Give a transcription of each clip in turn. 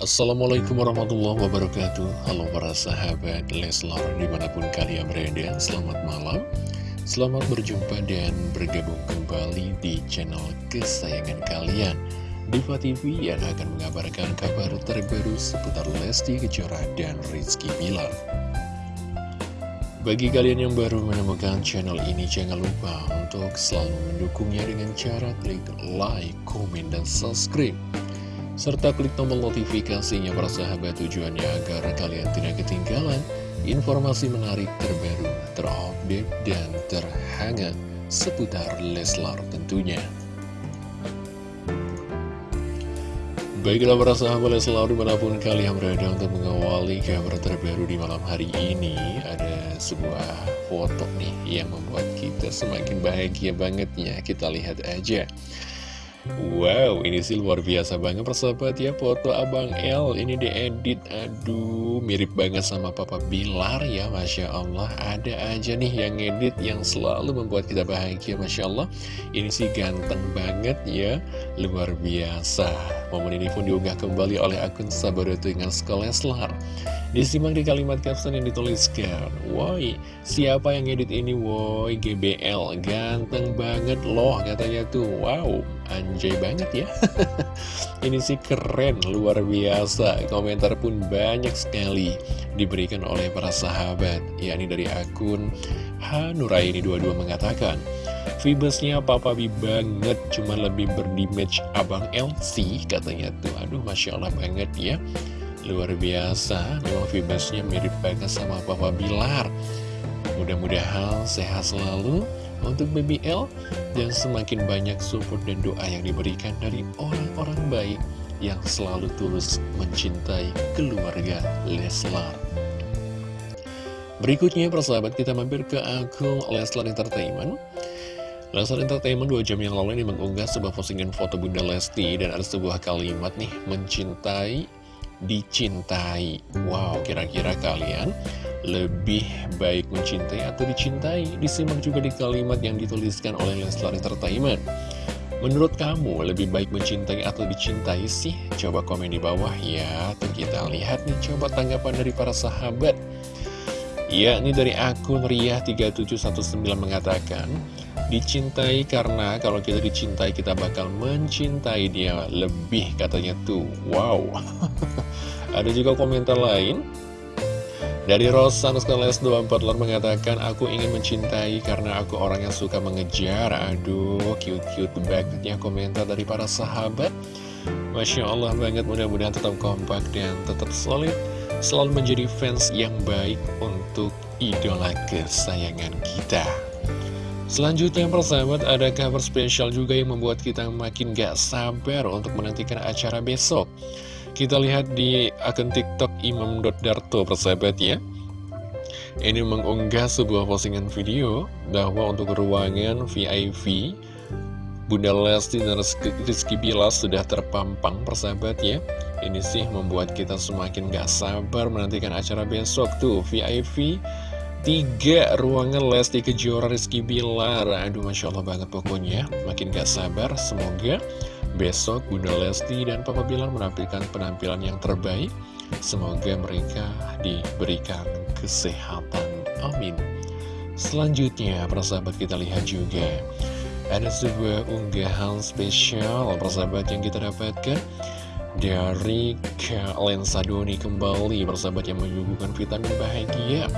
Assalamualaikum warahmatullahi wabarakatuh. Halo para sahabat Leslar di mana pun kalian berada Selamat malam. Selamat berjumpa dan bergabung kembali di channel kesayangan kalian. Diva TV yang akan mengabarkan kabar terbaru seputar Lesti Kejora dan Rizky Bilar. Bagi kalian yang baru menemukan channel ini, jangan lupa untuk selalu mendukungnya dengan cara klik like, komen, dan subscribe. Serta klik tombol notifikasinya para sahabat tujuannya agar kalian tidak ketinggalan informasi menarik terbaru, terupdate, dan terhangat seputar Leslar tentunya. Baiklah para sahabat selalu di mana pun kalian berada untuk mengawali kabar terbaru di malam hari ini Ada sebuah foto nih yang membuat kita semakin bahagia banget ya Kita lihat aja Wow, ini sih luar biasa banget persahabat ya Foto Abang L ini diedit. Aduh, mirip banget sama Papa Bilar ya Masya Allah. Ada aja nih yang edit yang selalu membuat kita bahagia Masya Allah. Ini sih ganteng banget ya Luar biasa. Momen ini pun diunggah kembali oleh akun Sabadoto dengan Skoleslar Disimak di kalimat caption yang dituliskan. Woi, siapa yang edit ini? Woi, GBL Ganteng banget loh katanya tuh. Wow, anjay banget ya. Ini sih keren, luar biasa. Komentar pun banyak sekali Diberikan oleh para sahabat yakni dari akun Hanuraini 22 mengatakan Vibesnya Papa Bi banget Cuma lebih berdimage Abang LC Katanya tuh. Aduh Masya Allah banget ya Luar biasa, memang vibesnya mirip banget sama Papa Bilar. Mudah-mudahan sehat selalu untuk BBL dan semakin banyak support dan doa yang diberikan dari orang-orang baik yang selalu tulus mencintai keluarga Leslar. Berikutnya persahabat kita mampir ke akun Leslar Entertainment. Leslar Entertainment 2 jam yang lalu ini mengunggah sebuah postingan foto Bunda Lesti dan ada sebuah kalimat nih, mencintai dicintai. Wow, kira-kira kalian lebih baik mencintai atau dicintai? Disimak juga di kalimat yang dituliskan oleh Leslar Entertainment. Menurut kamu lebih baik mencintai atau dicintai sih? Coba komen di bawah ya. Tuh kita lihat nih coba tanggapan dari para sahabat. Ya, ini dari akun Ria3719 mengatakan Dicintai karena kalau kita dicintai kita bakal mencintai dia lebih katanya tuh. Wow Ada juga komentar lain. Dari Rosan Skoles 24 mengatakan Aku ingin mencintai karena aku orang yang suka mengejar. Aduh cute-cute banget ya komentar dari para sahabat. Masya Allah banget mudah-mudahan tetap kompak dan tetap solid. Selalu menjadi fans yang baik untuk idola kesayangan kita. Selanjutnya persahabat ada kabar spesial juga yang membuat kita makin gak sabar untuk menantikan acara besok Kita lihat di akun tiktok imam.darto persahabat ya. Ini mengunggah sebuah postingan video bahwa untuk ruangan VIP Bunda Lesti dan Rizky Bilas sudah terpampang persahabat ya. Ini sih membuat kita semakin gak sabar menantikan acara besok tuh. VIP Tiga ruangan Lesti Kejora Rizky Bilar Aduh Masya Allah banget pokoknya. Makin gak sabar Semoga besok Bunda Lesti dan Papa Bilar menampilkan penampilan yang terbaik. Semoga mereka diberikan kesehatan. Amin. Selanjutnya persahabat kita lihat juga. Ada sebuah unggahan spesial persahabat yang kita dapatkan dari Kalian Sadoni kembali. Persahabat yang menyuguhkan vitamin bahagia.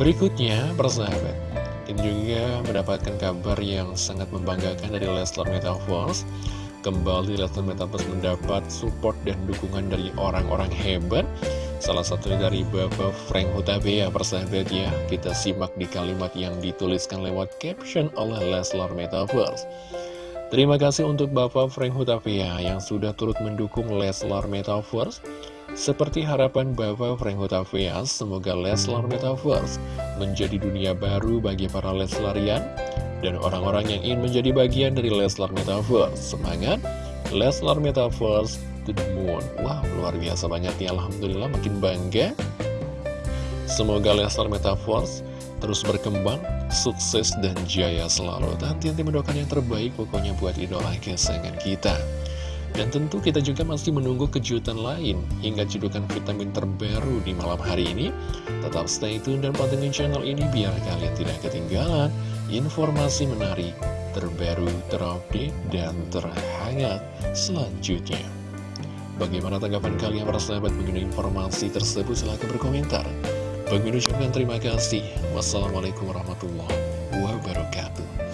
Berikutnya, persahabat, kita juga mendapatkan kabar yang sangat membanggakan dari Leslar Metaverse. Kembali Leslar Metaverse mendapat support dan dukungan dari orang-orang hebat. Salah satunya dari Bapak Frank Hutabea, persahabat ya. Kita simak di kalimat yang dituliskan lewat caption oleh Leslar Metaverse. Terima kasih untuk Bapak Frank Hutavia yang sudah turut mendukung Leslar Metaverse seperti harapan Bapak Frank Hutavia, semoga Leslar Metaverse menjadi dunia baru bagi para Leslarian dan orang-orang yang ingin menjadi bagian dari Leslar Metaverse. Semangat, Leslar Metaverse to the moon. Wow, luar biasa banget ya, Alhamdulillah makin bangga. Semoga Leslar Metaverse terus berkembang, sukses dan jaya selalu. Dan nanti mendoakan yang terbaik pokoknya buat idola kesayangan kita. Dan tentu kita juga masih menunggu kejutan lain hingga cedukan vitamin terbaru di malam hari ini. Tetap stay tune dan pantengin channel ini biar kalian tidak ketinggalan informasi menarik, terbaru, terupdate, dan terhangat selanjutnya. Bagaimana tanggapan kalian para sahabat mengenai informasi tersebut? Silahkan berkomentar. Bagi terima kasih. Wassalamualaikum warahmatullahi wabarakatuh.